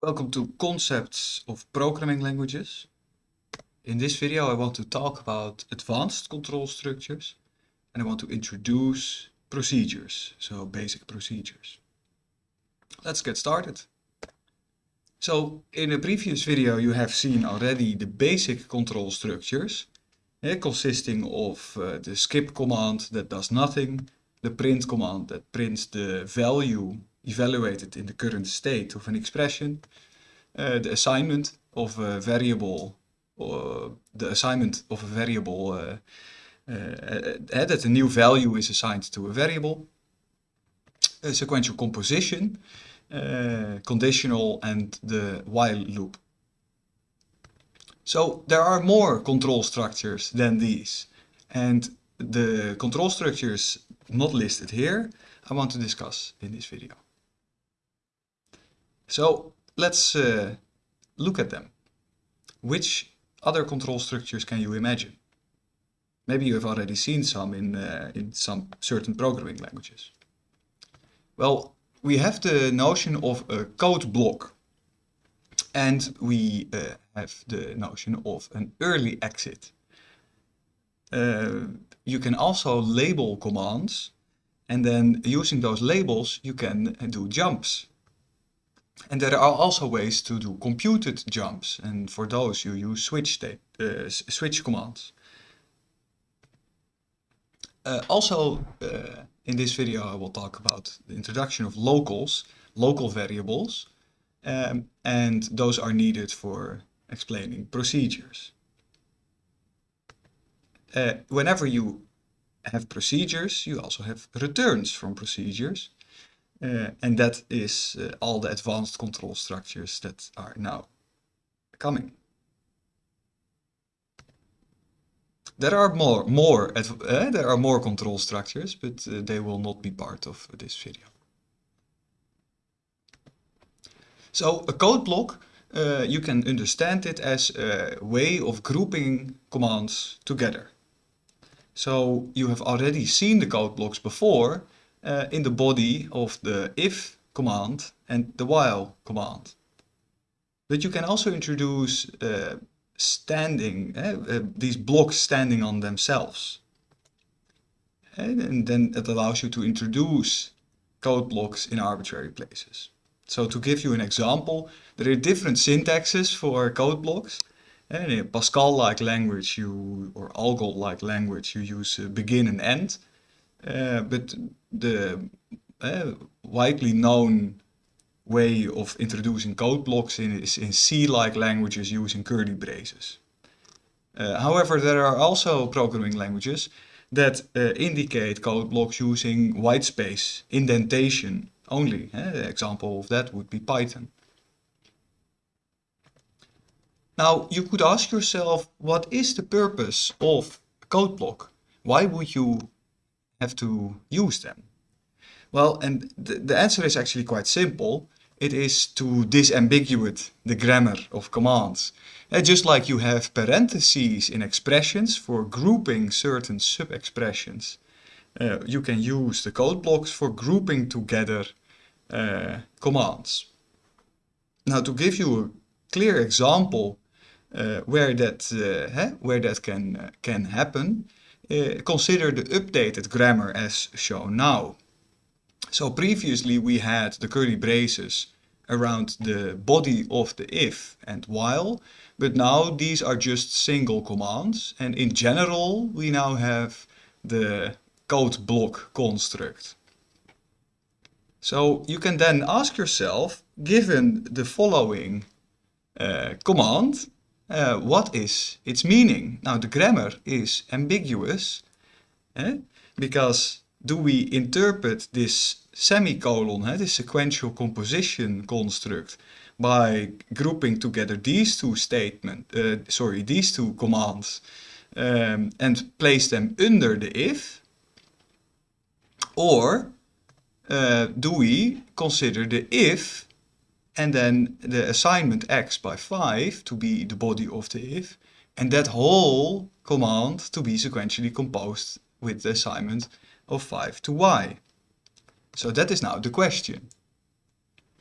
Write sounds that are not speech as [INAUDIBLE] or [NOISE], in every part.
Welcome to Concepts of Programming Languages. In this video I want to talk about advanced control structures and I want to introduce procedures, so basic procedures. Let's get started. So in a previous video you have seen already the basic control structures eh, consisting of uh, the skip command that does nothing, the print command that prints the value evaluated in the current state of an expression, uh, the assignment of a variable, or the assignment of a variable, uh, uh, that a new value is assigned to a variable, a sequential composition, uh, conditional and the while loop. So there are more control structures than these and the control structures not listed here I want to discuss in this video. So let's uh, look at them. Which other control structures can you imagine? Maybe you have already seen some in, uh, in some certain programming languages. Well, we have the notion of a code block and we uh, have the notion of an early exit. Uh, you can also label commands and then using those labels you can do jumps. And there are also ways to do computed jumps and for those you use switch, uh, switch commands. Uh, also uh, in this video I will talk about the introduction of locals, local variables, um, and those are needed for explaining procedures. Uh, whenever you have procedures, you also have returns from procedures. And that is uh, all the advanced control structures that are now coming. There are more, more uh, there are more control structures, but uh, they will not be part of this video. So a code block, uh, you can understand it as a way of grouping commands together. So you have already seen the code blocks before uh, in the body of the if command and the while command. But you can also introduce uh, standing, uh, these blocks standing on themselves. And, and then it allows you to introduce code blocks in arbitrary places. So to give you an example, there are different syntaxes for code blocks. And in Pascal-like language you, or Algol-like language, you use uh, begin and end. Uh, but the uh, widely known way of introducing code blocks in, is in C-like languages using curly braces. Uh, however, there are also programming languages that uh, indicate code blocks using whitespace indentation only. Uh, the example of that would be Python. Now, you could ask yourself, what is the purpose of a code block? Why would you have to use them? Well, and the, the answer is actually quite simple. It is to disambiguate the grammar of commands. And just like you have parentheses in expressions for grouping certain sub-expressions, uh, you can use the code blocks for grouping together uh, commands. Now to give you a clear example uh, where that uh, where that can uh, can happen, uh, consider the updated grammar as shown now. So previously we had the curly braces around the body of the if and while, but now these are just single commands and in general we now have the code block construct. So you can then ask yourself, given the following uh, command, uh, what is its meaning? Now the grammar is ambiguous eh? because do we interpret this semicolon, eh, this sequential composition construct, by grouping together these two statements, uh, sorry, these two commands, um, and place them under the if? Or uh, do we consider the if and then the assignment x by 5 to be the body of the if, and that whole command to be sequentially composed with the assignment of 5 to y. So that is now the question.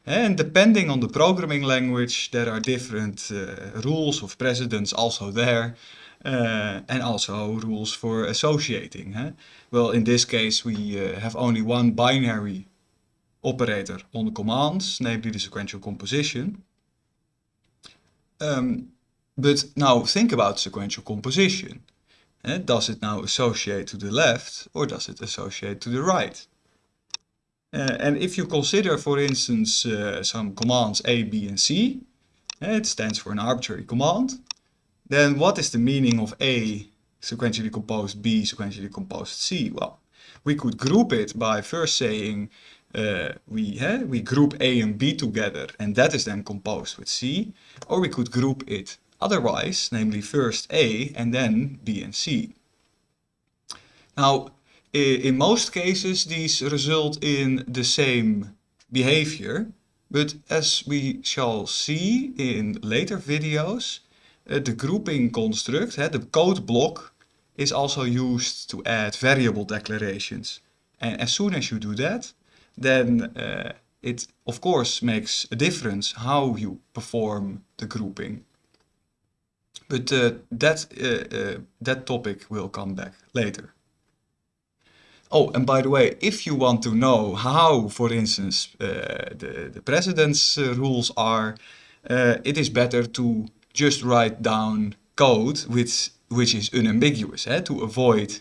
And depending on the programming language, there are different uh, rules of precedence also there, uh, and also rules for associating. Huh? Well, in this case, we uh, have only one binary operator on the commands, namely the sequential composition. Um, but now think about sequential composition. Does it now associate to the left or does it associate to the right? Uh, and if you consider, for instance, uh, some commands A, B, and C, it stands for an arbitrary command, then what is the meaning of A sequentially composed B sequentially composed C? Well, we could group it by first saying uh, we, uh, we group A and B together and that is then composed with C, or we could group it otherwise, namely first A and then B and C. Now, in most cases these result in the same behavior, but as we shall see in later videos, uh, the grouping construct, the code block, is also used to add variable declarations. And as soon as you do that, then uh, it of course makes a difference how you perform the grouping. But uh, that, uh, uh, that topic will come back later. Oh, and by the way, if you want to know how, for instance, uh, the, the precedence uh, rules are, it is better to just write down code which, which is unambiguous eh, to avoid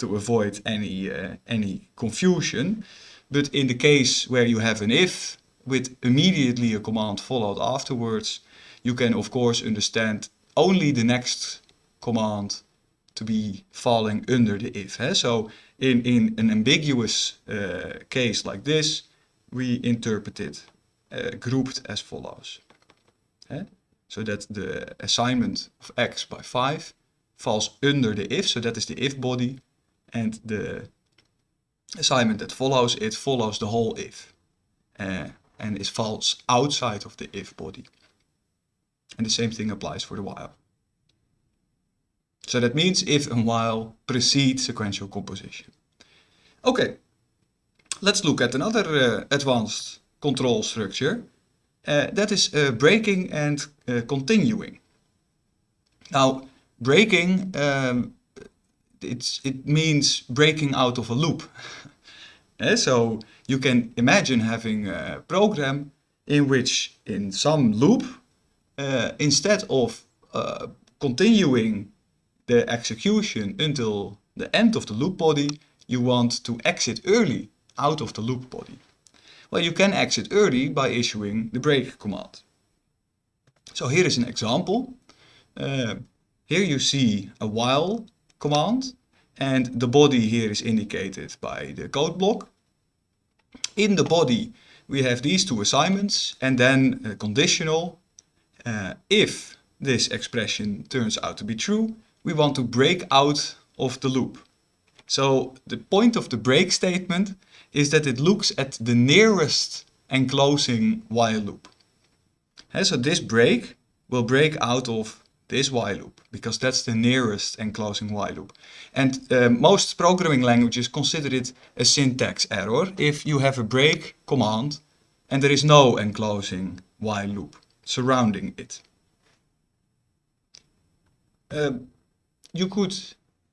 to avoid any, uh, any confusion. But in the case where you have an if with immediately a command followed afterwards, you can of course understand only the next command to be falling under the if. Eh? So in, in an ambiguous uh, case like this, we interpret it uh, grouped as follows. Eh? So that the assignment of x by 5 falls under the if, so that is the if body, and the assignment that follows it follows the whole if, uh, and is falls outside of the if body. And the same thing applies for the while. So that means if and while precede sequential composition. Okay, let's look at another uh, advanced control structure. Uh, that is breaking and continuing. Now, breaking, um, it's, it means breaking out of a loop. uh, [LAUGHS] so you can imagine having a program in which in some loop, uh, instead of uh, continuing the execution until the end of the loop body, you want to exit early out of the loop body. Well, you can exit early by issuing the break command. So here is an example. Uh, here you see a while command and the body here is indicated by the code block. In the body we have these two assignments and then a conditional. Uh, if this expression turns out to be true, we want to break out of the loop. So the point of the break statement is that it looks at the nearest enclosing while loop. And so this break will break out of this while loop because that's the nearest enclosing while loop. And uh, most programming languages consider it a syntax error if you have a break command and there is no enclosing while loop surrounding it. Uh, you could,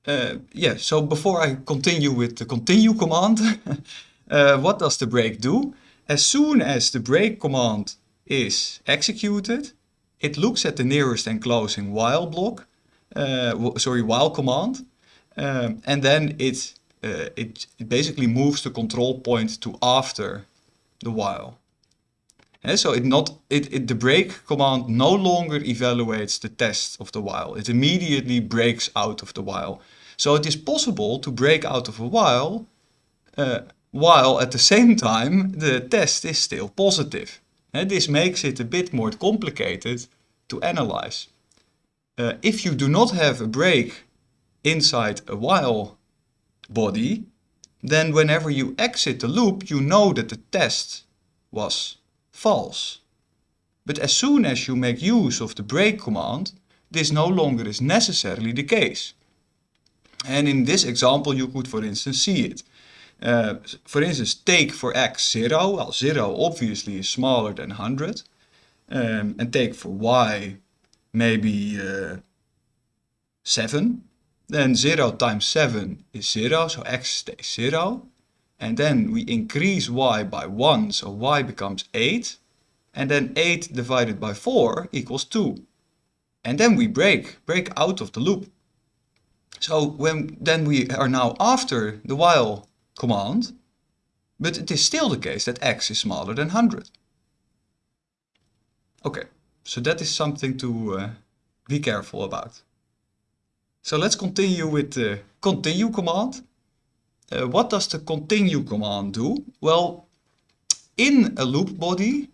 uh, yeah, so before I continue with the continue command, [LAUGHS] uh, what does the break do? As soon as the break command is executed, it looks at the nearest enclosing while block, uh, sorry, while command, um, and then it, uh, it, it basically moves the control point to after the while. And so it not it, it the break command no longer evaluates the test of the while. It immediately breaks out of the while. So it is possible to break out of a while uh, while at the same time the test is still positive. And this makes it a bit more complicated to analyze. Uh, if you do not have a break inside a while body, then whenever you exit the loop, you know that the test was false. But as soon as you make use of the break command, this no longer is necessarily the case. And in this example you could for instance see it. Uh, for instance, take for x 0, well 0 obviously is smaller than 100. Um, and take for y maybe uh, 7. Then 0 times 7 is 0, so x stays 0. And then we increase y by 1, so y becomes 8. And then 8 divided by 4 equals 2. And then we break, break out of the loop. So when then we are now after the while command, but it is still the case that x is smaller than 100. Okay, so that is something to uh, be careful about. So let's continue with the continue command. Uh, what does the continue command do? Well, in a loop body,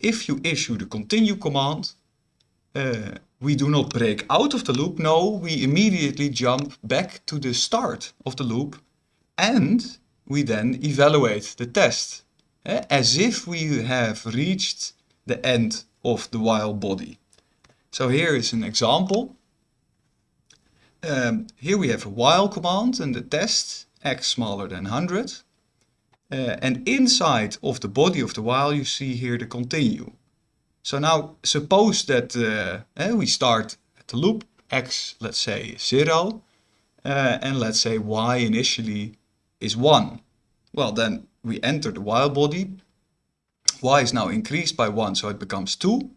if you issue the continue command, uh, we do not break out of the loop. No, we immediately jump back to the start of the loop and we then evaluate the test uh, as if we have reached the end of the while body. So here is an example. Um, here we have a while command and the test x smaller than 100. Uh, and inside of the body of the while you see here the continue. So now suppose that uh, eh, we start at the loop x, let's say 0, uh, and let's say y initially is 1. Well, then we enter the while body. y is now increased by 1, so it becomes 2.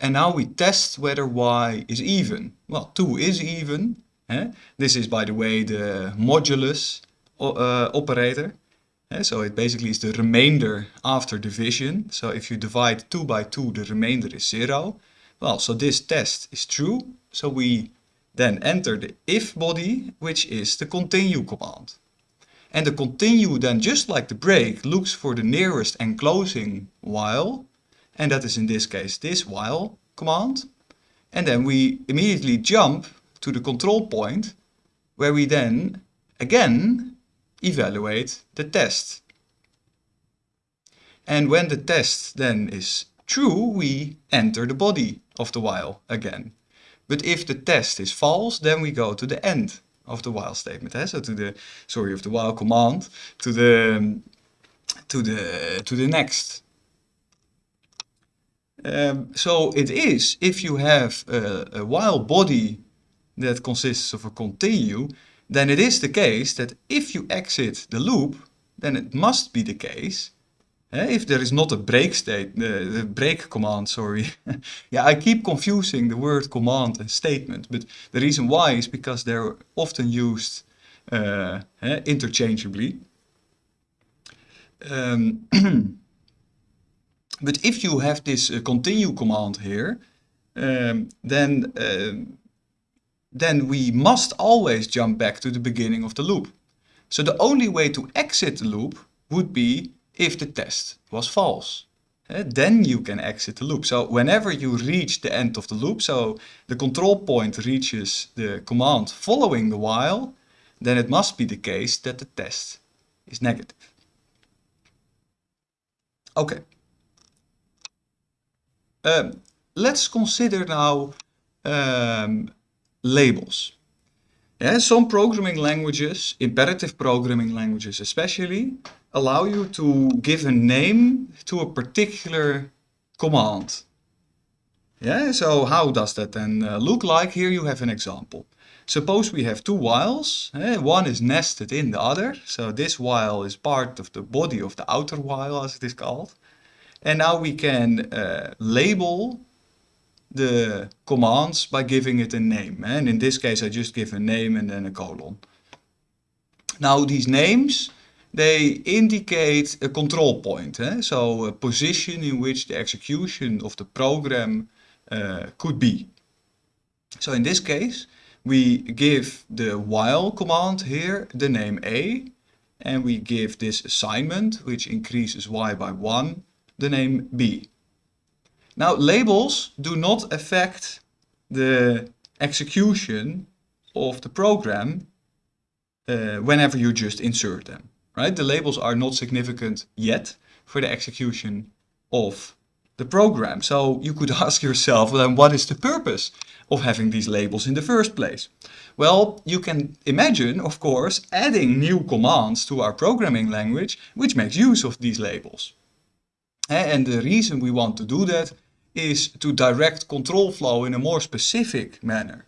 And now we test whether y is even. Well, 2 is even. Eh? This is, by the way, the modulus uh, operator. Eh? So it basically is the remainder after division. So if you divide 2 by 2, the remainder is 0. Well, so this test is true. So we then enter the if body, which is the continue command. And the continue then, just like the break, looks for the nearest enclosing while. And that is in this case this while command. And then we immediately jump to the control point where we then again evaluate the test. And when the test then is true, we enter the body of the while again. But if the test is false, then we go to the end of the while statement. So to the, sorry, of the while command, to the, to the, to the next. Um, so it is, if you have a, a while body that consists of a continue, then it is the case that if you exit the loop, then it must be the case if there is not a break state, uh, break command, sorry. [LAUGHS] yeah, I keep confusing the word command and statement, but the reason why is because they're often used uh, interchangeably. Um, [CLEARS THROAT] but if you have this uh, continue command here, um, then um, then we must always jump back to the beginning of the loop. So the only way to exit the loop would be if the test was false. Uh, then you can exit the loop. So whenever you reach the end of the loop, so the control point reaches the command following the while, then it must be the case that the test is negative. Okay. Um, let's consider now um, labels. Yeah, some programming languages, imperative programming languages especially, allow you to give a name to a particular command. Yeah, so how does that then uh, look like? Here you have an example. Suppose we have two whiles, eh? one is nested in the other, so this while is part of the body of the outer while as it is called. And now we can uh, label the commands by giving it a name. And in this case, I just give a name and then a colon. Now these names, they indicate a control point. Eh? So a position in which the execution of the program uh, could be. So in this case, we give the while command here the name a, and we give this assignment, which increases y by 1, the name b. Now labels do not affect the execution of the program uh, whenever you just insert them, right? The labels are not significant yet for the execution of the program. So you could [LAUGHS] ask yourself, then what is the purpose of having these labels in the first place? Well, you can imagine, of course, adding new commands to our programming language, which makes use of these labels. And the reason we want to do that is to direct control flow in a more specific manner.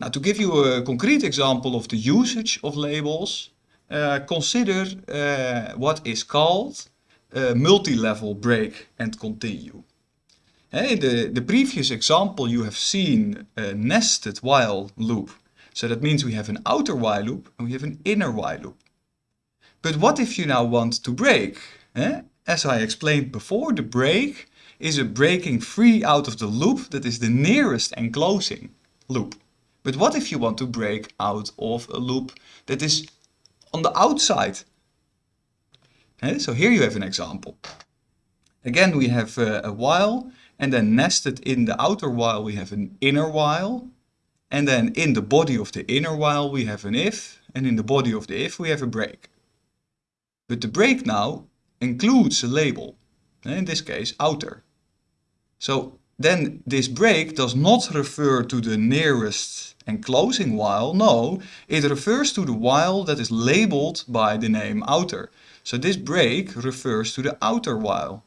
Now, to give you a concrete example of the usage of labels, uh, consider uh, what is called multi-level break and continue. In the, the previous example you have seen a nested while loop. So that means we have an outer while loop and we have an inner while loop. But what if you now want to break? Eh? As I explained before, the break is a breaking free out of the loop that is the nearest enclosing loop. But what if you want to break out of a loop that is on the outside? Okay, so here you have an example. Again, we have uh, a while and then nested in the outer while we have an inner while. And then in the body of the inner while we have an if and in the body of the if we have a break. But the break now includes a label, in this case outer. So then this break does not refer to the nearest enclosing while, no, it refers to the while that is labeled by the name outer. So this break refers to the outer while.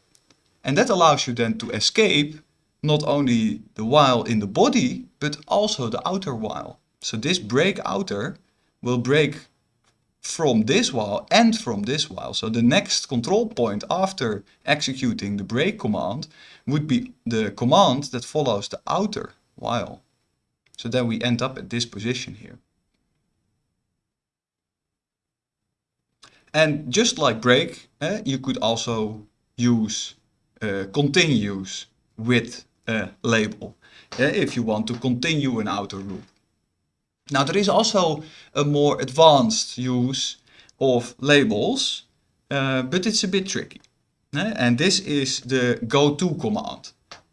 And that allows you then to escape not only the while in the body, but also the outer while. So this break outer will break from this while and from this while. So the next control point after executing the break command would be the command that follows the outer while. So then we end up at this position here. And just like break, eh, you could also use uh, continues with a label eh, if you want to continue an outer loop. Now there is also a more advanced use of labels, uh, but it's a bit tricky. And this is the goto command.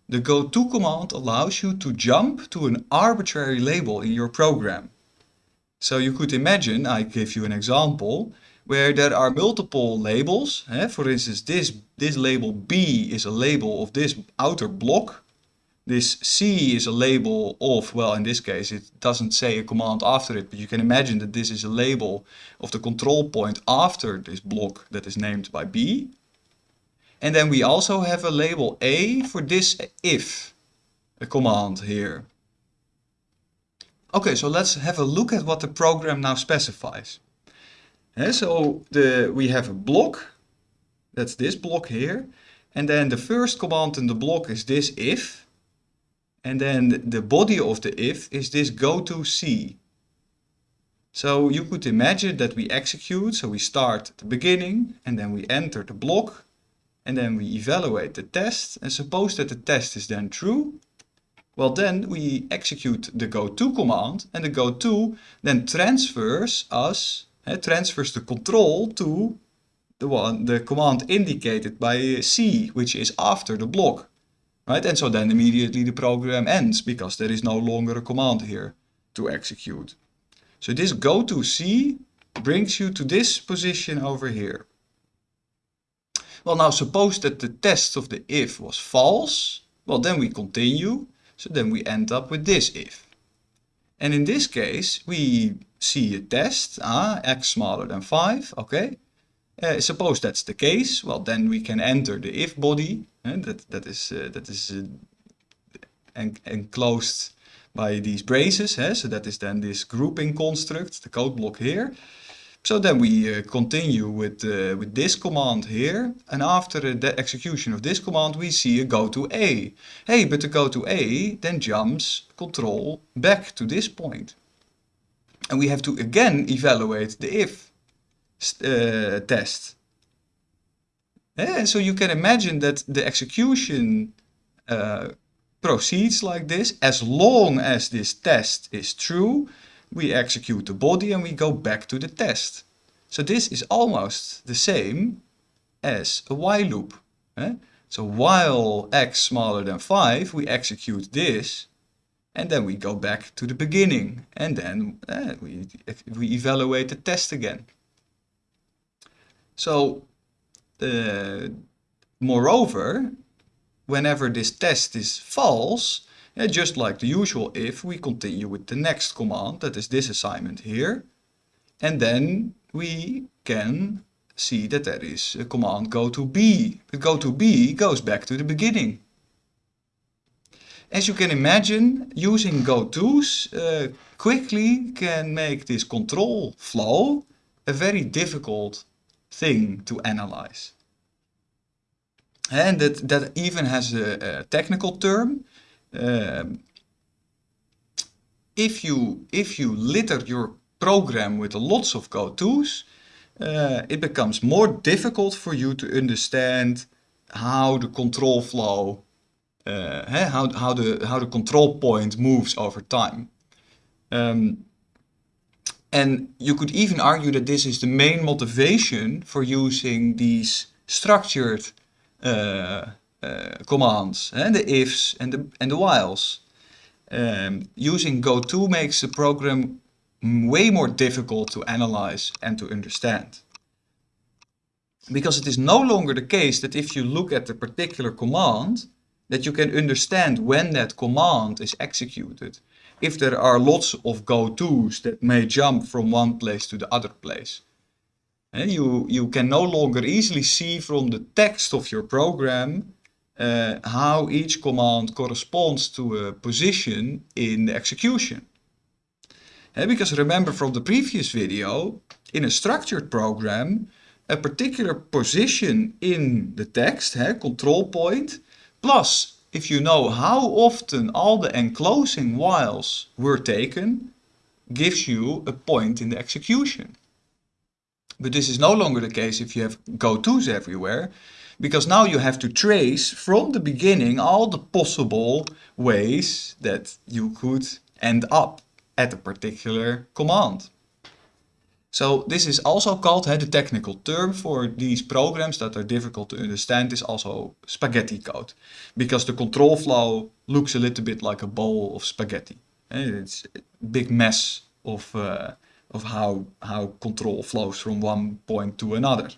The goto command allows you to jump to an arbitrary label in your program. So you could imagine, I give you an example, where there are multiple labels. For instance, this, this label B is a label of this outer block. This C is a label of, well, in this case, it doesn't say a command after it, but you can imagine that this is a label of the control point after this block that is named by B. And then we also have a label A for this if a command here. Okay, so let's have a look at what the program now specifies. Yeah, so the, we have a block, that's this block here. And then the first command in the block is this if. And then the body of the if is this go to C. So you could imagine that we execute, so we start at the beginning and then we enter the block and then we evaluate the test and suppose that the test is then true. Well then we execute the goto command and the goto then transfers us it transfers the control to the one the command indicated by C, which is after the block. Right? And so then immediately the program ends because there is no longer a command here to execute. So this go to C brings you to this position over here. Well now suppose that the test of the if was false. Well then we continue. So then we end up with this if. And in this case we see a test, ah, x smaller than 5, okay. Uh, suppose that's the case, well then we can enter the if body, uh, that, that is, uh, that is en enclosed by these braces, so that is then this grouping construct, the code block here. So then we continue with, with this command here, and after the execution of this command we see a go to A. Hey, but the go to A then jumps control back to this point. And we have to again evaluate the if uh, test. So you can imagine that the execution uh, proceeds like this. As long as this test is true, we execute the body and we go back to the test. So this is almost the same as a while loop. Eh? So while x smaller than 5, we execute this and then we go back to the beginning and then uh, we, we evaluate the test again. So uh, moreover, whenever this test is false, uh, just like the usual if, we continue with the next command, that is this assignment here. And then we can see that there is a command go to B. But go to B goes back to the beginning. As you can imagine, using gotos uh, quickly can make this control flow a very difficult thing to analyze. And that, that even has a, a technical term. Um, if you if you litter your program with lots of gotos, uh, it becomes more difficult for you to understand how the control flow, uh, how, how, the, how the control point moves over time. Um, and you could even argue that this is the main motivation for using these structured uh, uh, commands, and the ifs and the, and the whiles. Um, using goto makes the program way more difficult to analyze and to understand. Because it is no longer the case that if you look at a particular command, that you can understand when that command is executed. If there are lots of go-tos that may jump from one place to the other place. And you, you can no longer easily see from the text of your program uh, how each command corresponds to a position in the execution. Eh, because remember from the previous video, in a structured program, a particular position in the text, control point, plus if you know how often all the enclosing whiles were taken, gives you a point in the execution. But this is no longer the case if you have go-tos everywhere, because now you have to trace from the beginning all the possible ways that you could end up at a particular command. So this is also called, the technical term for these programs that are difficult to understand is also spaghetti code. Because the control flow looks a little bit like a bowl of spaghetti. Uh, it's a big mess of, uh, of how, how control flows from one point to another.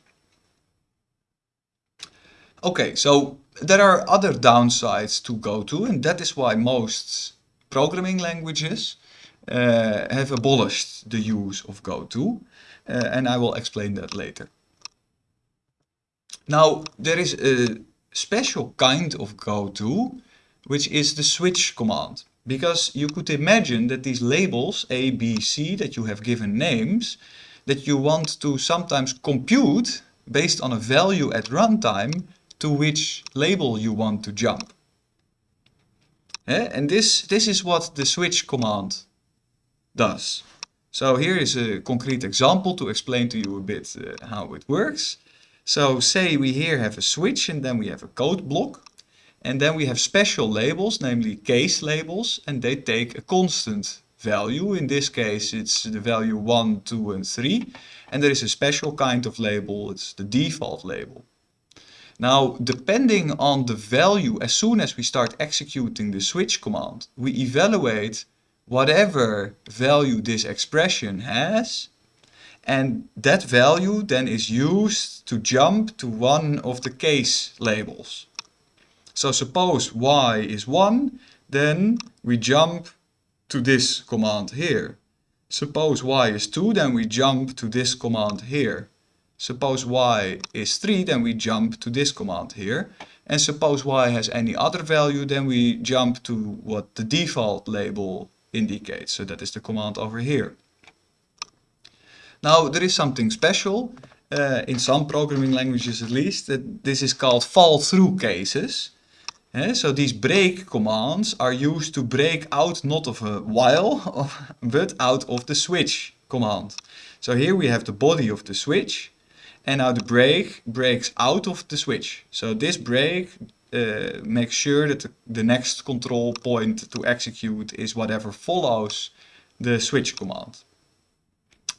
Okay, so there are other downsides to Go to, and that is why most programming languages uh, have abolished the use of goto uh, and I will explain that later. Now there is a special kind of goto which is the switch command because you could imagine that these labels A, B, C that you have given names that you want to sometimes compute based on a value at runtime to which label you want to jump. Eh? And this, this is what the switch command does. So here is a concrete example to explain to you a bit uh, how it works. So say we here have a switch and then we have a code block. And then we have special labels, namely case labels, and they take a constant value. In this case, it's the value 1, 2, and 3. And there is a special kind of label, it's the default label. Now, depending on the value, as soon as we start executing the switch command, we evaluate whatever value this expression has and that value then is used to jump to one of the case labels. So suppose y is 1, then we jump to this command here. Suppose y is 2, then we jump to this command here. Suppose y is 3, then we jump to this command here. And suppose y has any other value, then we jump to what the default label indicates. So that is the command over here. Now there is something special, uh, in some programming languages at least, that this is called fall-through cases. Uh, so these break commands are used to break out not of a while, [LAUGHS] but out of the switch command. So here we have the body of the switch, and now the break breaks out of the switch. So this break uh, make sure that the next control point to execute is whatever follows the switch command.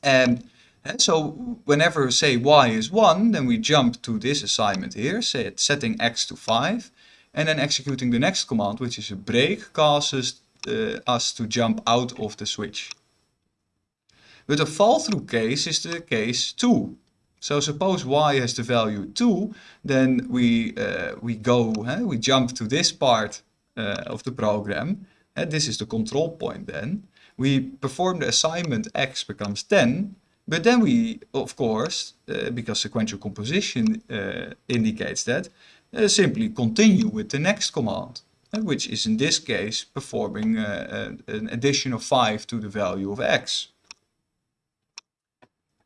And, and so whenever say y is 1, then we jump to this assignment here, say setting x to 5, and then executing the next command, which is a break, causes uh, us to jump out of the switch. But a fall-through case is the case 2. So suppose y has the value 2, then we, uh, we go, we jump to this part uh, of the program, and this is the control point then. We perform the assignment x becomes 10, but then we, of course, uh, because sequential composition uh, indicates that, uh, simply continue with the next command, uh, which is in this case performing uh, an addition of 5 to the value of x.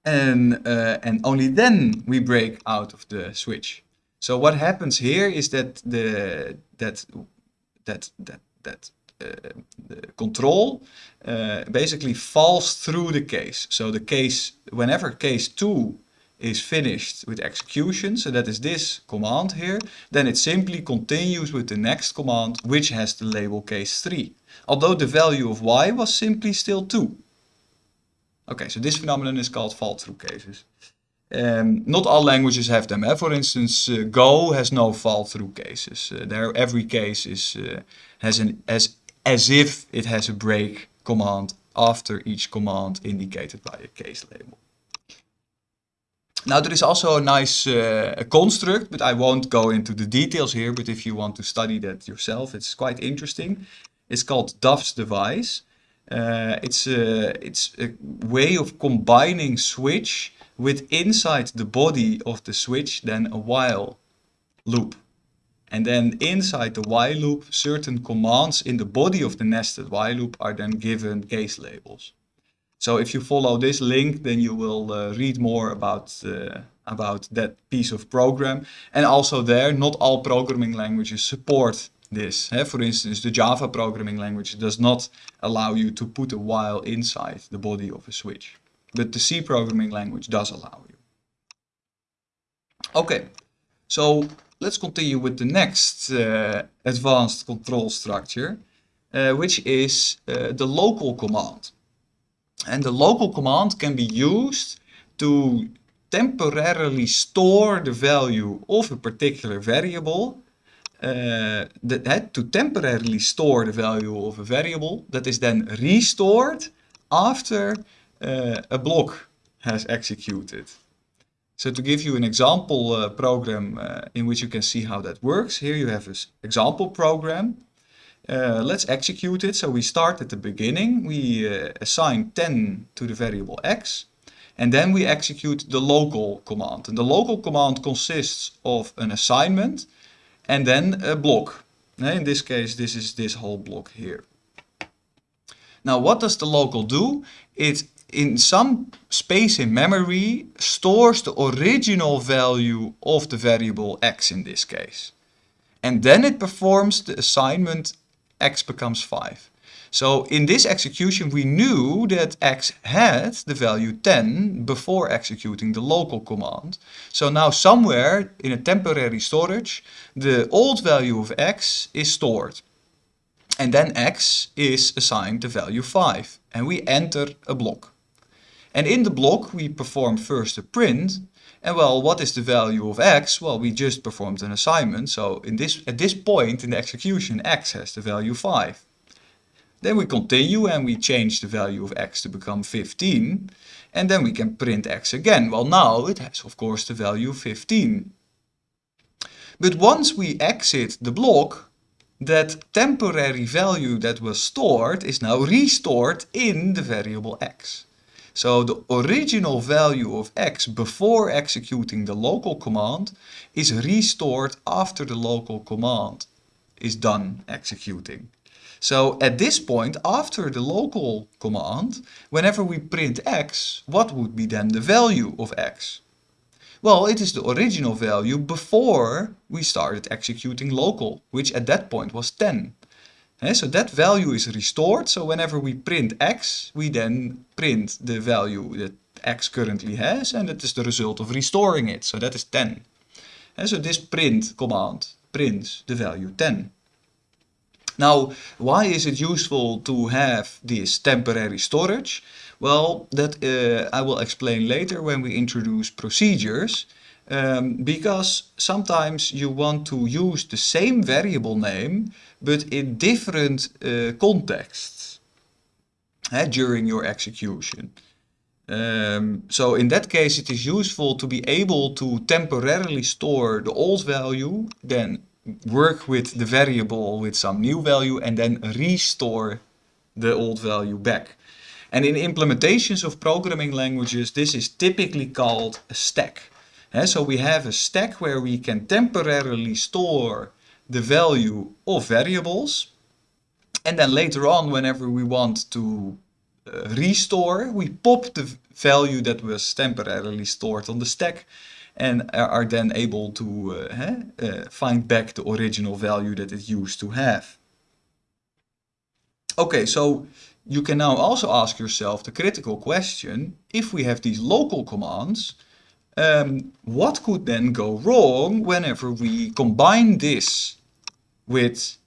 And, uh, and only then we break out of the switch. So what happens here is that the that that that that uh, the control uh, basically falls through the case. So the case, whenever case 2 is finished with execution, so that is this command here, then it simply continues with the next command, which has the label case 3. Although the value of y was simply still 2. Okay, so this phenomenon is called fall-through cases. Um, not all languages have them. Eh? For instance, uh, Go has no fall-through cases. Uh, there, every case is uh, has an as as if it has a break command after each command indicated by a case label. Now there is also a nice uh, construct, but I won't go into the details here, but if you want to study that yourself, it's quite interesting. It's called Duff's device. Uh, it's, a, it's a way of combining switch with inside the body of the switch then a while loop. And then inside the while loop, certain commands in the body of the nested while loop are then given case labels. So if you follow this link, then you will uh, read more about, uh, about that piece of program. And also there, not all programming languages support this. For instance, the Java programming language does not allow you to put a while inside the body of a switch. But the C programming language does allow you. Okay, so let's continue with the next uh, advanced control structure, uh, which is uh, the local command. And the local command can be used to temporarily store the value of a particular variable uh, that had to temporarily store the value of a variable that is then restored after uh, a block has executed. So to give you an example uh, program uh, in which you can see how that works, here you have an example program. Uh, let's execute it. So we start at the beginning, we assign 10 to the variable x, and then we execute the local command. And the local command consists of an assignment and then a block. Eh, in this case, this is this whole block here. Now, what does the local do? It in some space in memory stores the original value of the variable x in this case. And then it performs the assignment x becomes 5. So in this execution we knew that x had the value 10 before executing the local command. So now somewhere in a temporary storage the old value of x is stored. And then x is assigned the value 5 and we enter a block. And in the block we perform first a print. And well, what is the value of x? Well, we just performed an assignment. So in this, at this point in the execution, x has the value 5. Then we continue and we change the value of x to become 15. And then we can print x again. Well, now it has, of course, the value 15. But once we exit the block, that temporary value that was stored is now restored in the variable x. So the original value of x before executing the local command is restored after the local command is done executing. So at this point, after the local command, whenever we print x, what would be then the value of x? Well, it is the original value before we started executing local, which at that point was 10. Okay, so that value is restored. So whenever we print x, we then print the value that x currently has, and that is the result of restoring it. So that is 10. And so this print command prints the value 10. Now, why is it useful to have this temporary storage? Well, that uh, I will explain later when we introduce procedures. Um, because sometimes you want to use the same variable name but in different uh, contexts uh, during your execution. Um, so in that case, it is useful to be able to temporarily store the old value, then work with the variable with some new value, and then restore the old value back. And in implementations of programming languages, this is typically called a stack. And so we have a stack where we can temporarily store the value of variables. And then later on, whenever we want to uh, restore, we pop the value that was temporarily stored on the stack and are then able to uh, uh, find back the original value that it used to have. Okay, so you can now also ask yourself the critical question, if we have these local commands, um, what could then go wrong whenever we combine this with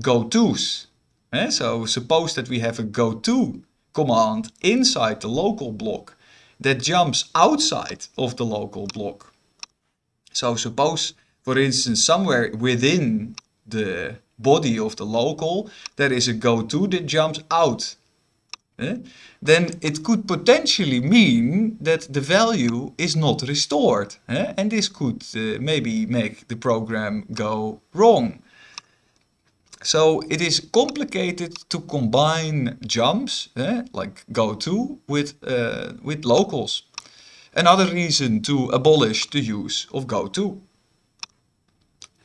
gotos? Eh? So suppose that we have a goto command inside the local block that jumps outside of the local block. So suppose, for instance, somewhere within the body of the local, there is a goto that jumps out. Eh? Then it could potentially mean that the value is not restored. Eh? And this could uh, maybe make the program go wrong. So it is complicated to combine jumps, eh, like goto, with, uh, with locals. Another reason to abolish the use of goto.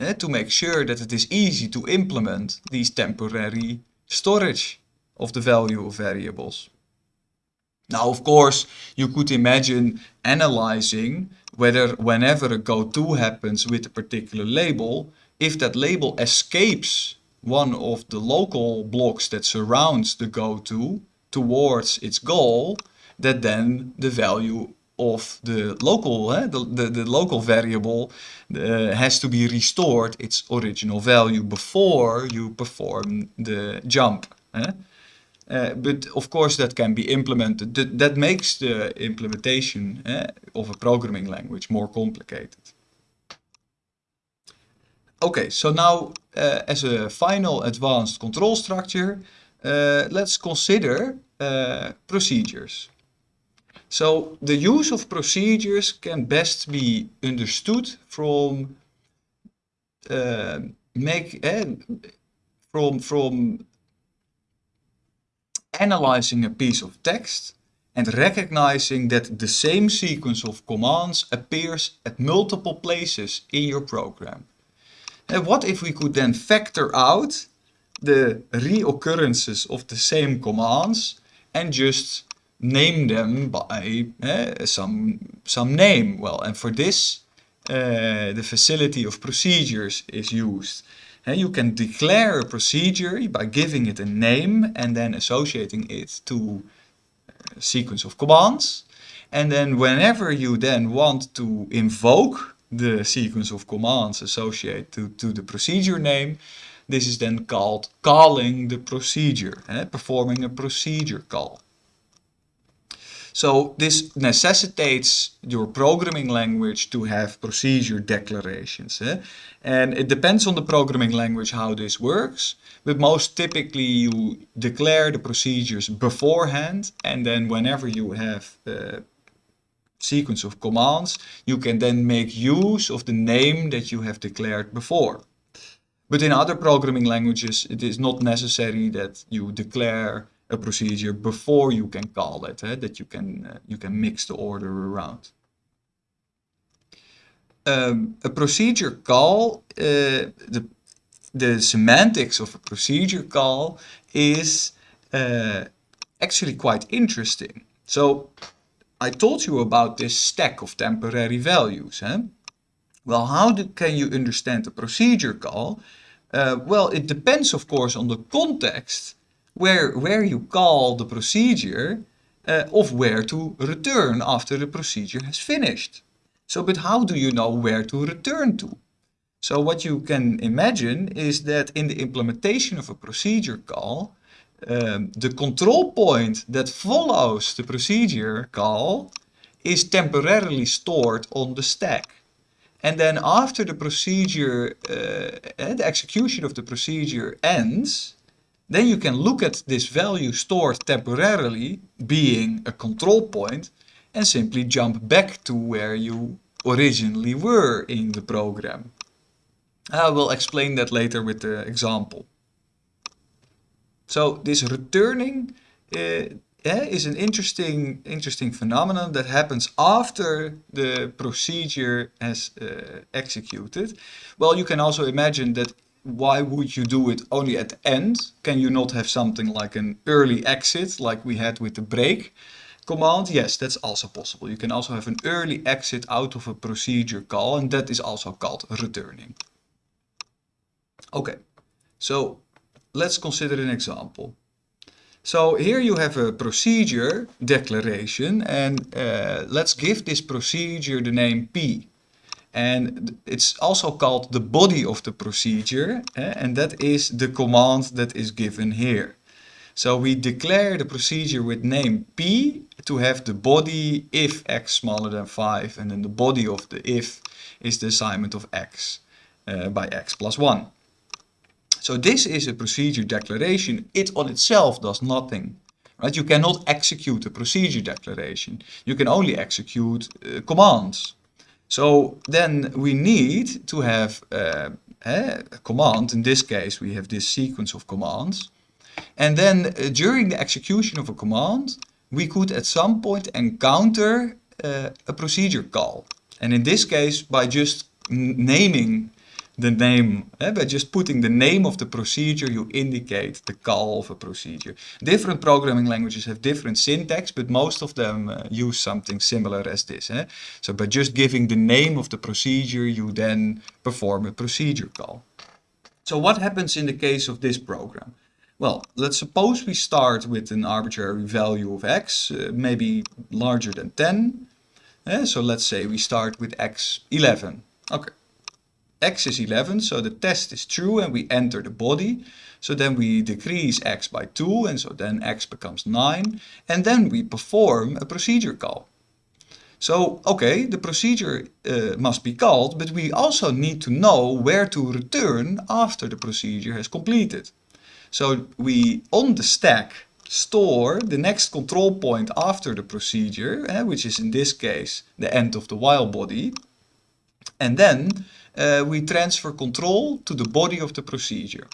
Eh, to make sure that it is easy to implement these temporary storage of the value of variables. Now, of course, you could imagine analyzing whether whenever a goto happens with a particular label, if that label escapes one of the local blocks that surrounds the goto towards its goal, that then the value of the local, eh, the, the, the, local variable uh, has to be restored its original value before you perform the jump. Eh? Uh, but of course that can be implemented. That, that makes the implementation eh, of a programming language more complicated. Okay, so now uh, as a final advanced control structure, uh, let's consider uh, procedures. So the use of procedures can best be understood from uh, make uh, from from analyzing a piece of text and recognizing that the same sequence of commands appears at multiple places in your program. And what if we could then factor out the reoccurrences of the same commands and just name them by uh, some, some name? Well, and for this, uh, the facility of procedures is used. And you can declare a procedure by giving it a name and then associating it to a sequence of commands. And then whenever you then want to invoke the sequence of commands associated to, to the procedure name. This is then called calling the procedure, eh? performing a procedure call. So this necessitates your programming language to have procedure declarations. Eh? And it depends on the programming language how this works, but most typically you declare the procedures beforehand and then whenever you have uh, sequence of commands, you can then make use of the name that you have declared before. But in other programming languages, it is not necessary that you declare a procedure before you can call it, eh? that you can, uh, you can mix the order around. Um, a procedure call, uh, the, the semantics of a procedure call is uh, actually quite interesting. So I told you about this stack of temporary values. Eh? Well, how do, can you understand a procedure call? Uh, well, it depends, of course, on the context where, where you call the procedure uh, of where to return after the procedure has finished. So, but how do you know where to return to? So what you can imagine is that in the implementation of a procedure call, um, the control point that follows the procedure call is temporarily stored on the stack. And then after the procedure, uh, the execution of the procedure ends, then you can look at this value stored temporarily being a control point and simply jump back to where you originally were in the program. I will explain that later with the example. So this returning uh, is an interesting, interesting phenomenon that happens after the procedure has uh, executed. Well, you can also imagine that why would you do it only at the end? Can you not have something like an early exit like we had with the break command? Yes, that's also possible. You can also have an early exit out of a procedure call and that is also called returning. Okay, so let's consider an example. So here you have a procedure declaration and uh, let's give this procedure the name P. And it's also called the body of the procedure eh, and that is the command that is given here. So we declare the procedure with name P to have the body if x smaller than 5 and then the body of the if is the assignment of x uh, by x plus 1. So this is a procedure declaration. It on itself does nothing. Right? You cannot execute a procedure declaration. You can only execute uh, commands. So then we need to have uh, a command. In this case, we have this sequence of commands. And then uh, during the execution of a command, we could at some point encounter uh, a procedure call. And in this case, by just naming the name. Eh? By just putting the name of the procedure, you indicate the call of a procedure. Different programming languages have different syntax, but most of them uh, use something similar as this. Eh? So by just giving the name of the procedure, you then perform a procedure call. So what happens in the case of this program? Well, let's suppose we start with an arbitrary value of x, uh, maybe larger than 10. Eh? So let's say we start with x 11. Okay x is 11, so the test is true and we enter the body. So then we decrease x by 2 and so then x becomes 9 and then we perform a procedure call. So, okay, the procedure uh, must be called, but we also need to know where to return after the procedure has completed. So we, on the stack, store the next control point after the procedure, eh, which is in this case the end of the while body. And then uh, we transfer control to the body of the procedure.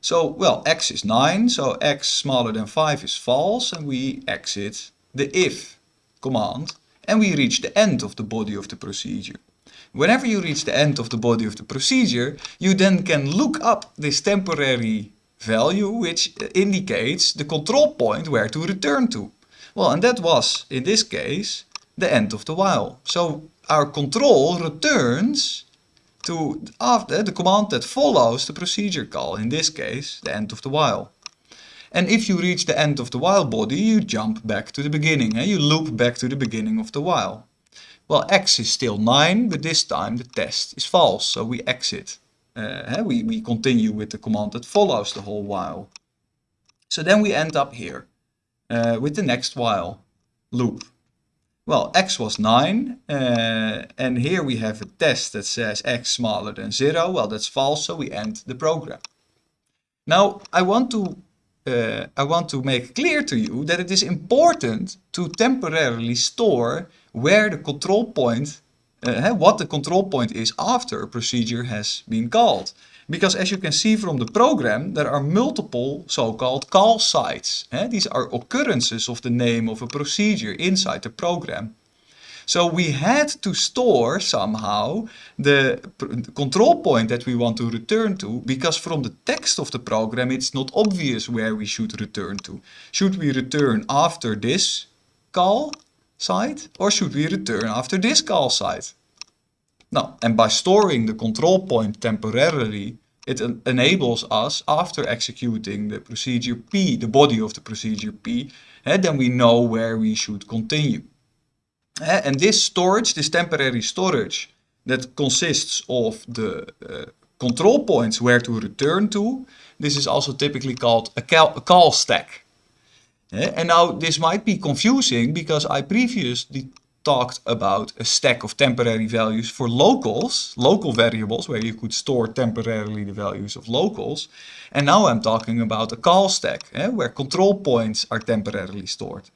So, well, x is 9, so x smaller than 5 is false, and we exit the if command, and we reach the end of the body of the procedure. Whenever you reach the end of the body of the procedure, you then can look up this temporary value, which indicates the control point where to return to. Well, and that was, in this case, the end of the while. So our control returns to after the command that follows the procedure call, in this case the end of the while. And if you reach the end of the while body, you jump back to the beginning, eh? you loop back to the beginning of the while. Well, x is still 9, but this time the test is false, so we exit. Uh, we, we continue with the command that follows the whole while. So then we end up here uh, with the next while loop. Well, x was 9, uh, and here we have a test that says x smaller than 0. Well, that's false, so we end the program. Now, I want to uh, I want to make clear to you that it is important to temporarily store where the control point, uh, what the control point is after a procedure has been called. Because as you can see from the program, there are multiple so-called call sites. Eh? These are occurrences of the name of a procedure inside the program. So we had to store somehow the control point that we want to return to because from the text of the program it's not obvious where we should return to. Should we return after this call site or should we return after this call site? Now, and by storing the control point temporarily it en enables us, after executing the procedure P, the body of the procedure P, eh, then we know where we should continue. Eh, and this storage, this temporary storage, that consists of the uh, control points where to return to, this is also typically called a, a call stack. Eh, and now this might be confusing because I previously talked about a stack of temporary values for locals, local variables, where you could store temporarily the values of locals. And now I'm talking about a call stack, eh, where control points are temporarily stored.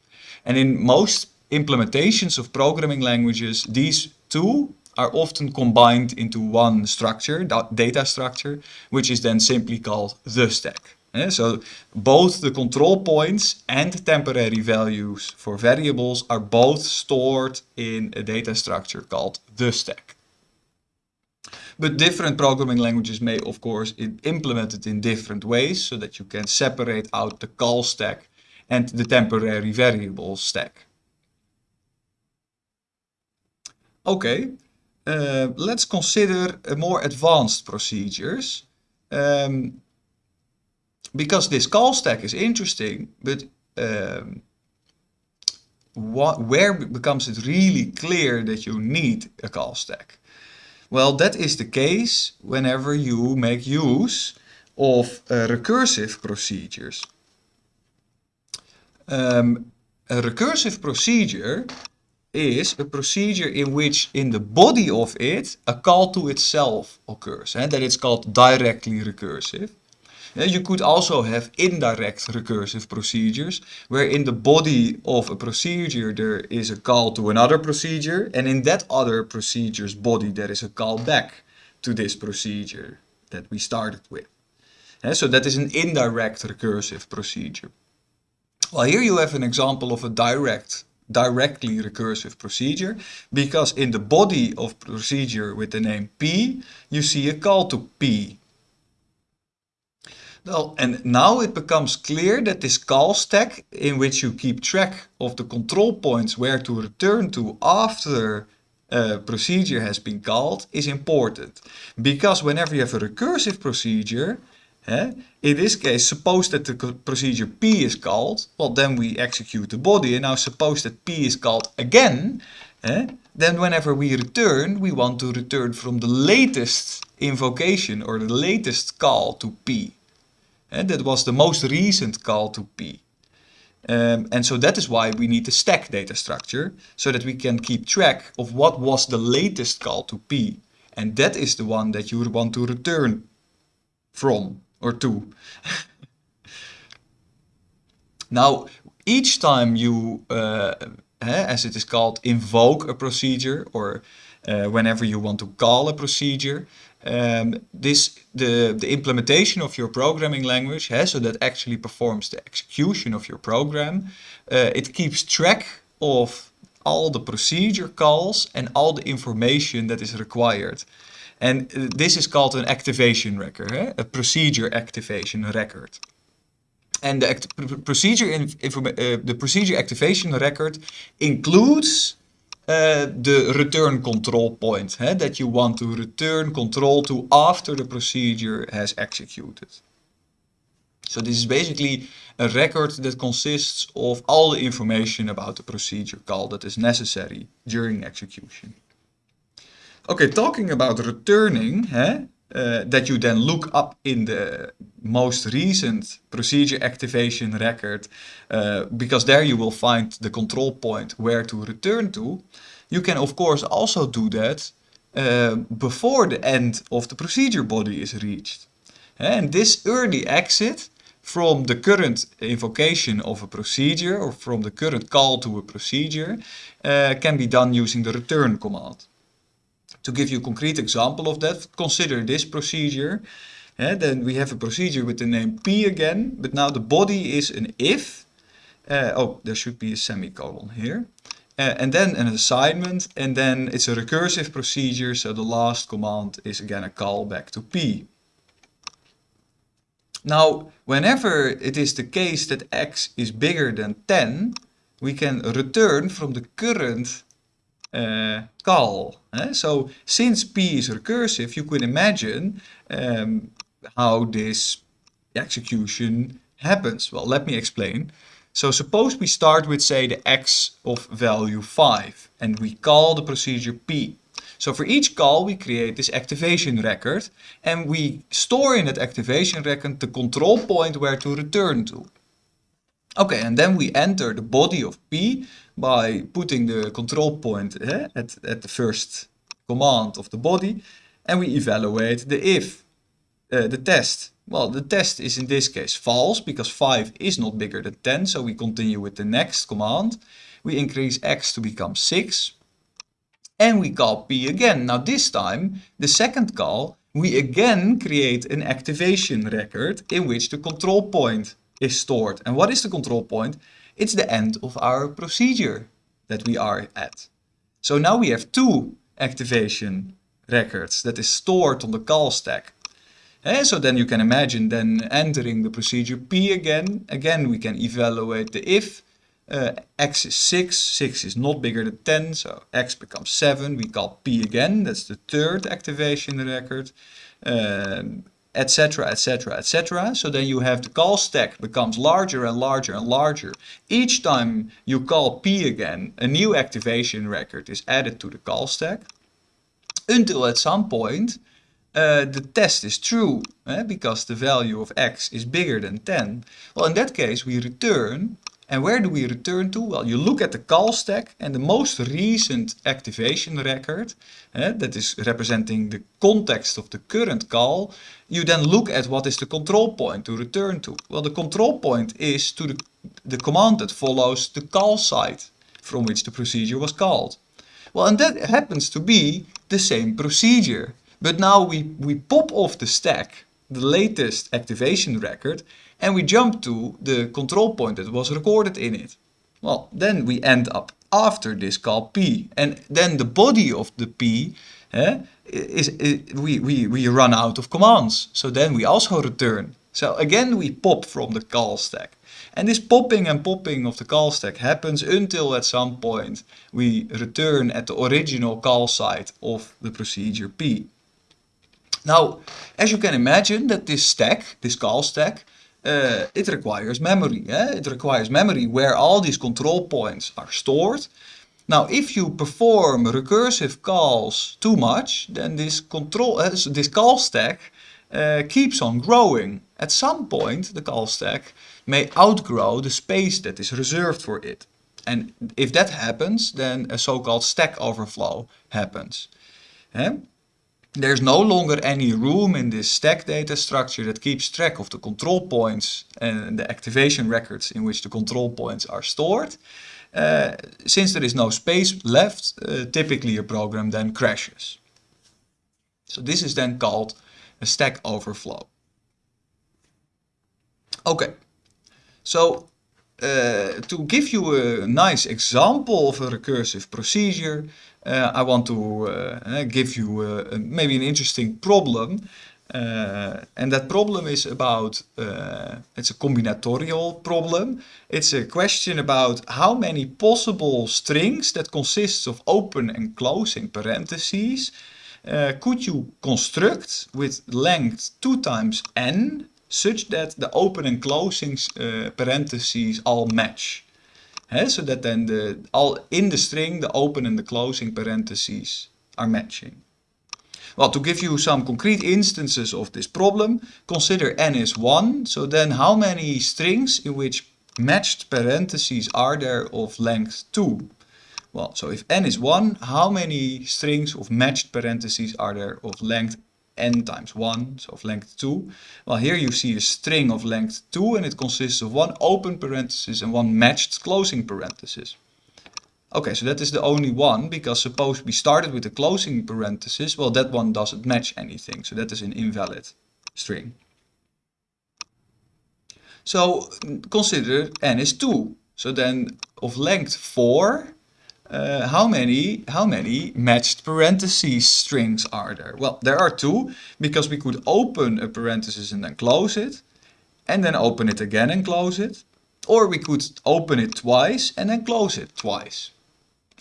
And in most implementations of programming languages, these two are often combined into one structure, data structure, which is then simply called the stack. So both the control points and temporary values for variables are both stored in a data structure called the stack. But different programming languages may, of course, implement it in different ways so that you can separate out the call stack and the temporary variable stack. Okay, uh, let's consider more advanced procedures. Um, because this call stack is interesting, but um, what, where becomes it really clear that you need a call stack? Well, that is the case whenever you make use of uh, recursive procedures. Um, a recursive procedure is a procedure in which in the body of it a call to itself occurs. And that it's called directly recursive. You could also have indirect recursive procedures, where in the body of a procedure there is a call to another procedure, and in that other procedure's body there is a call back to this procedure that we started with. So that is an indirect recursive procedure. Well, here you have an example of a direct, directly recursive procedure, because in the body of procedure with the name P, you see a call to P. Well, and now it becomes clear that this call stack in which you keep track of the control points where to return to after a procedure has been called is important. Because whenever you have a recursive procedure, eh, in this case, suppose that the procedure P is called, well then we execute the body. And now suppose that P is called again, eh, then whenever we return, we want to return from the latest invocation or the latest call to P. And that was the most recent call to P. Um, and so that is why we need the stack data structure, so that we can keep track of what was the latest call to P. And that is the one that you would want to return from or to. [LAUGHS] now, each time you, uh, as it is called, invoke a procedure or uh, whenever you want to call a procedure, um, this the, the implementation of your programming language, eh, so that actually performs the execution of your program, uh, it keeps track of all the procedure calls and all the information that is required. And uh, this is called an activation record, eh? a procedure activation record. And the procedure, uh, the procedure activation record includes Eh, the return control point that you want to return control to after the procedure has executed. So this is basically a record that consists of all the information about the procedure call that is necessary during execution. Okay, talking about returning, hè, uh, that you then look up in the most recent procedure activation record, uh, because there you will find the control point where to return to. You can of course also do that uh, before the end of the procedure body is reached. And this early exit from the current invocation of a procedure or from the current call to a procedure uh, can be done using the return command. To give you a concrete example of that, consider this procedure. Uh, then we have a procedure with the name P again, but now the body is an if. Uh, oh, there should be a semicolon here. Uh, and then an assignment, and then it's a recursive procedure, so the last command is again a callback to P. Now, whenever it is the case that x is bigger than 10, we can return from the current uh, call. Eh? So since P is recursive, you could imagine um, how this execution happens. Well, let me explain. So suppose we start with say the x of value 5 and we call the procedure P. So for each call we create this activation record and we store in that activation record the control point where to return to. Okay, and then we enter the body of P by putting the control point eh, at, at the first command of the body and we evaluate the if, uh, the test. Well, the test is in this case false because 5 is not bigger than 10, so we continue with the next command. we increase x to become 6, and we call p again. Now this time, the second call, we again create an activation record in which the control point is stored. And what is the control point? It's the end of our procedure that we are at. So now we have two activation records that is stored on the call stack. And eh, so then you can imagine then entering the procedure P again. Again, we can evaluate the if. Uh, x is 6, 6 is not bigger than 10, so x becomes 7. We call P again, that's the third activation record, etc, etc, etc. So then you have the call stack becomes larger and larger and larger. Each time you call P again, a new activation record is added to the call stack until at some point uh, the test is true eh, because the value of x is bigger than 10. Well, in that case we return and where do we return to? Well, you look at the call stack and the most recent activation record, eh, that is representing the context of the current call, you then look at what is the control point to return to. Well, the control point is to the, the command that follows the call site from which the procedure was called. Well, and that happens to be the same procedure. But now we, we pop off the stack the latest activation record and we jump to the control point that was recorded in it. Well, then we end up after this call P and then the body of the P eh, is, is, we, we, we run out of commands. So then we also return. So again we pop from the call stack. And this popping and popping of the call stack happens until at some point we return at the original call site of the procedure P. Now, as you can imagine that this stack, this call stack, uh, it requires memory. Eh? It requires memory where all these control points are stored. Now, if you perform recursive calls too much, then this control, uh, this call stack uh, keeps on growing. At some point, the call stack may outgrow the space that is reserved for it. And if that happens, then a so-called stack overflow happens. Eh? There's no longer any room in this stack data structure that keeps track of the control points and the activation records in which the control points are stored. Uh, since there is no space left, uh, typically a program then crashes. So this is then called a stack overflow. Okay, so uh, to give you a nice example of a recursive procedure, uh, I want to uh, give you maybe an interesting problem. And that problem is about, it's a combinatorial problem. It's a question about how many possible strings that consists of open and closing parentheses could you construct with length 2 times n such that the open and closing eh, parentheses all match. So that then the, all in the string, the open and the closing parentheses are matching. Well, to give you some concrete instances of this problem, consider n is 1. So then how many strings in which matched parentheses are there of length 2? Well, so if n is 1, how many strings of matched parentheses are there of length n times 1, so of length 2. Well, here you see a string of length 2 and it consists of one open parenthesis and one matched closing parenthesis. Okay, so that is the only one, because suppose we started with a closing parenthesis, well that one doesn't match anything, so that is an invalid string. So consider n is 2, so then of length 4, uh, how many how many matched parentheses strings are there? Well, there are two because we could open a parenthesis and then close it and then open it again and close it. Or we could open it twice and then close it twice.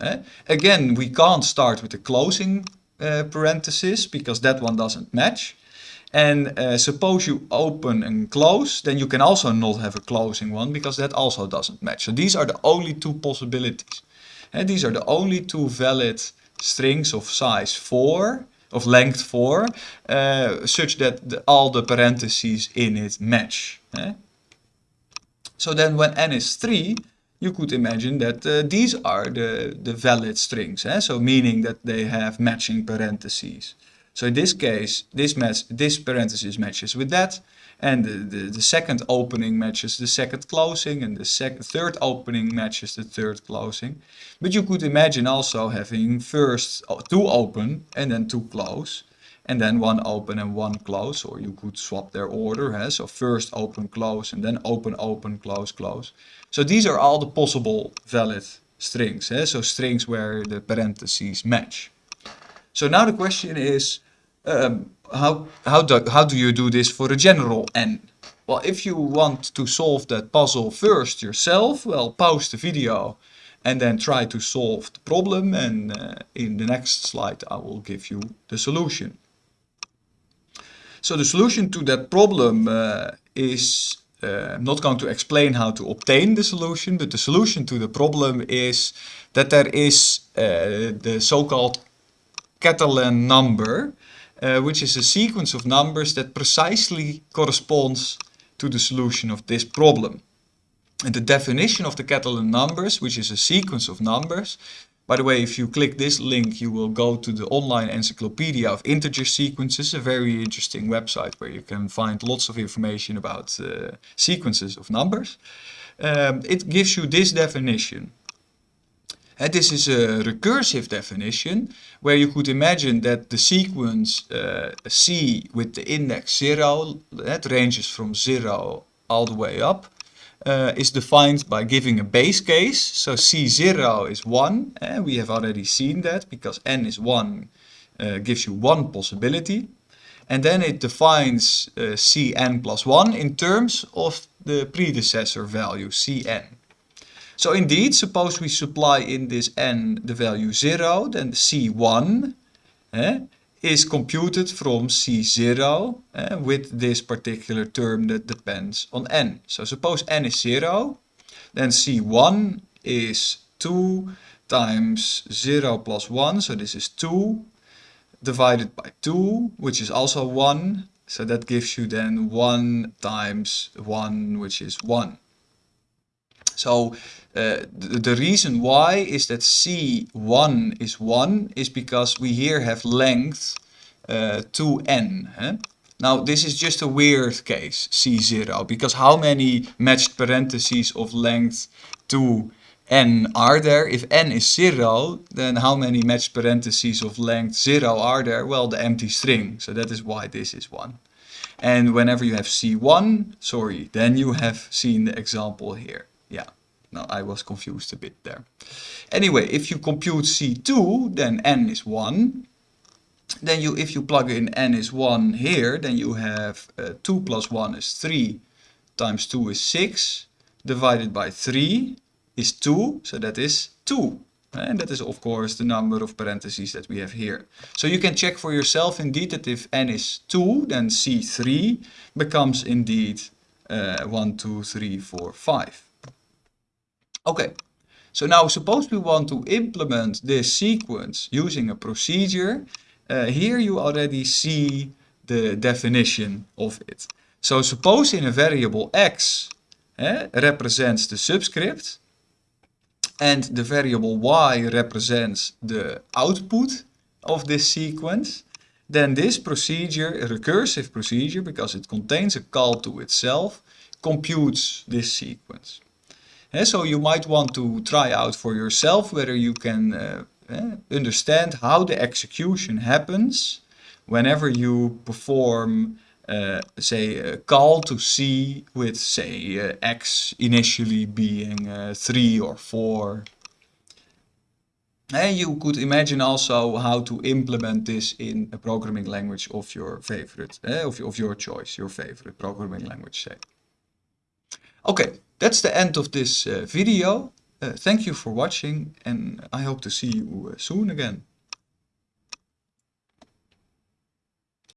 Eh? Again, we can't start with the closing uh, parenthesis because that one doesn't match. And uh, suppose you open and close, then you can also not have a closing one because that also doesn't match. So these are the only two possibilities. And these are the only two valid strings of size 4, of length 4, uh, such that the, all the parentheses in it match. Eh? So then when n is 3, you could imagine that uh, these are the, the valid strings. Eh? So meaning that they have matching parentheses. So in this case, this match, this parenthesis matches with that, and the, the, the, second opening matches the second closing, and the second, third opening matches the third closing. But you could imagine also having first two open and then two close, and then one open and one close, or you could swap their order, huh? so first open, close, and then open, open, close, close. So these are all the possible valid strings, huh? so strings where the parentheses match. So now the question is, um, how, how, do, how do you do this for a general n? Well, if you want to solve that puzzle first yourself, well, pause the video and then try to solve the problem and uh, in the next slide I will give you the solution. So the solution to that problem uh, is, uh, I'm not going to explain how to obtain the solution, but the solution to the problem is that there is uh, the so-called Catalan number, uh, which is a sequence of numbers that precisely corresponds to the solution of this problem. And the definition of the Catalan numbers, which is a sequence of numbers, by the way, if you click this link, you will go to the online encyclopedia of integer sequences, a very interesting website where you can find lots of information about uh, sequences of numbers. Um, it gives you this definition. And this is a recursive definition where you could imagine that the sequence uh, C with the index 0, that ranges from 0 all the way up, uh, is defined by giving a base case. So C0 is 1, and we have already seen that because n is 1 uh, gives you one possibility. And then it defines Cn plus 1 in terms of the predecessor value Cn. So indeed, suppose we supply in this n the value 0, then C1 eh, is computed from C0 eh, with this particular term that depends on n. So suppose n is 0, then C1 is 2 times 0 plus 1, so this is 2, divided by 2, which is also 1, so that gives you then 1 times 1, which is 1. So uh, the, the, reason why is that C1 is 1 is because we here have length uh, 2n. Eh? Now this is just a weird case, C0, because how many matched parentheses of length 2n are there? If n is 0, then how many matched parentheses of length 0 are there? Well, the empty string, so that is why this is 1. And whenever you have C1, sorry, then you have seen the example here. Yeah. Now I was confused a bit there. Anyway, if you compute C2, then n is 1. Then you, if you plug in n is 1 here, then you have uh, 2 plus 1 is 3 times 2 is 6 divided by 3 is 2, so that is 2. And that is of course the number of parentheses that we have here. So you can check for yourself indeed that if n is 2, then C3 becomes indeed uh, 1, 2, 3, 4, 5. Okay, so now suppose we want to implement this sequence using a procedure. Uh, here you already see the definition of it. So suppose in a variable x eh, represents the subscript and the variable y represents the output of this sequence, then this procedure, a recursive procedure, because it contains a call to itself, computes this sequence. Eh, so you might want to try out for yourself whether you can uh, understand how the execution happens whenever you perform uh, say a call to C with say uh, X initially being 3 or 4 and you could imagine also how to implement this in a programming language of your favorite, of, of your choice, your favorite programming language, say. Okay, that's the end of this uh, video. Uh, thank you for watching and I hope to see you uh, soon again.